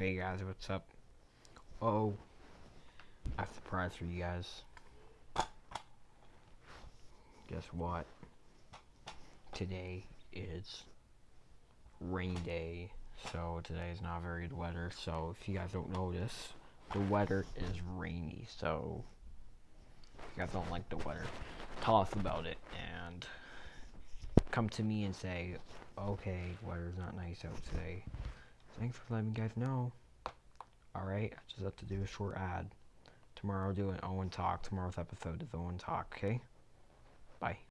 Hey guys, what's up? Oh, I have a surprise for you guys. Guess what? Today is rainy day, so today is not very good weather. So if you guys don't notice, the weather is rainy. So if you guys don't like the weather, tell us about it and come to me and say, okay, weather's not nice out today. Thanks for letting me guys know. Alright, I just have to do a short ad. Tomorrow I'll do an Owen Talk. Tomorrow's episode is Owen Talk, okay? Bye.